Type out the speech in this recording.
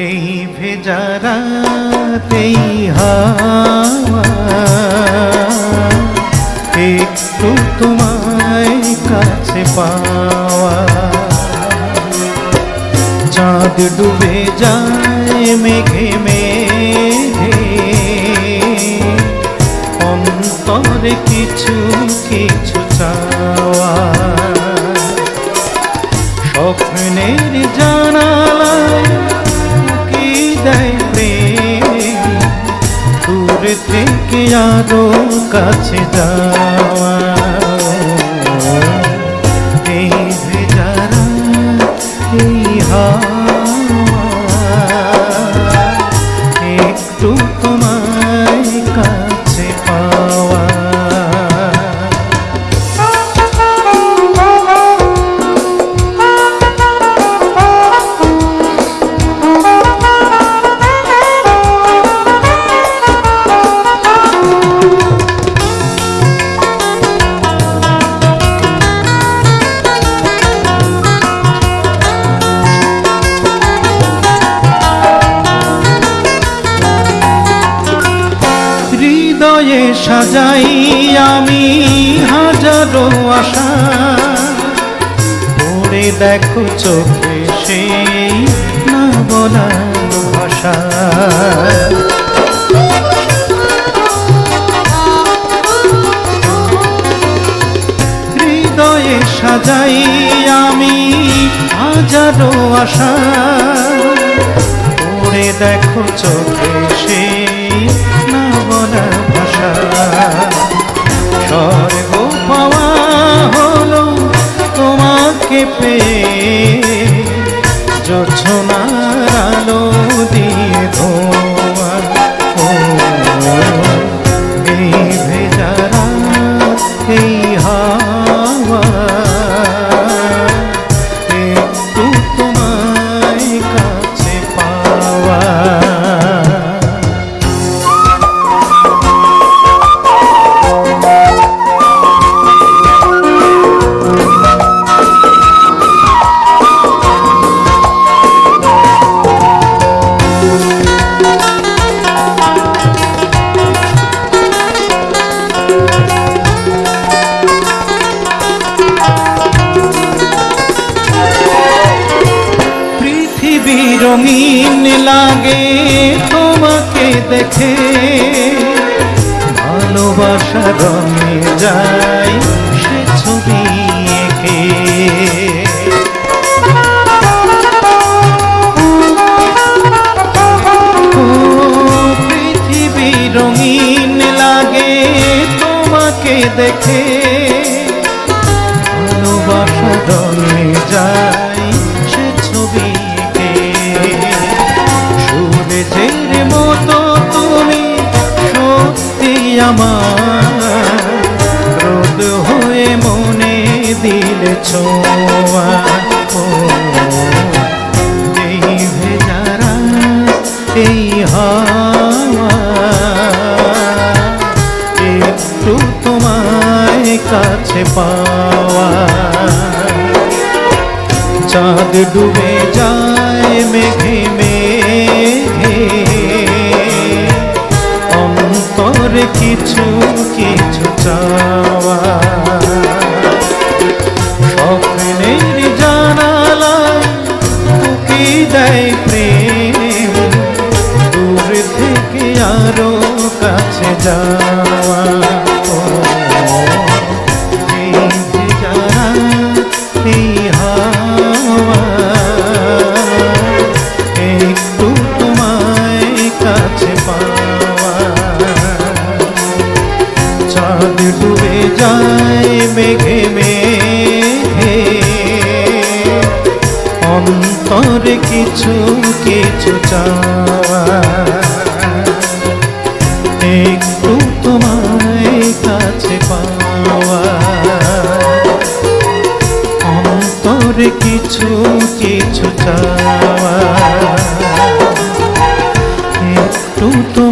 এই ভেজারাতেই হাওয়া। একটু তোমায় কাছে পাওয়া। চাঁদ ডুবে যায় মেঘে মেঘে। অন্তরে কিছু কিছু চাওয়া। আরও কাছে যাওয়া। একটু তোমায় হৃদয়ে সাজাই আমি হাজারো আশা। পড়ে দেখো চোখে সেই না বলা ভাষা। হৃদয়ে সাজাই আমি হাজারো আশা। পড়ে দেখো চোখে তোমাকে পেয়ে রঙিন লাগে তোমাকে দেখে। ভালোবাসা রঙে যায় সে ছবি এঁকে। পৃথিবী রঙিন লাগে তোমাকে দেখে। ভালোবাসা রঙে যায় আমার রোদ হয়ে মনে দিলে ছোঁয়া। ও, এই ভেজারা এই হাওয়া একটু তোমায় কাছে পাওয়া। চাঁদ ডুবে যায় মেঘে কিছু কিছু চাওয়া স্বপ্নের জানালা কি দেয় প্রেম। দূর থেকে আরও কাছে যাওয়া। একটু তোর কিছু কিছু চাওয়া। একটু তোমায় কাছে পাওয়া। অন্তর কিছু কিছু চাওয়া। একটু তো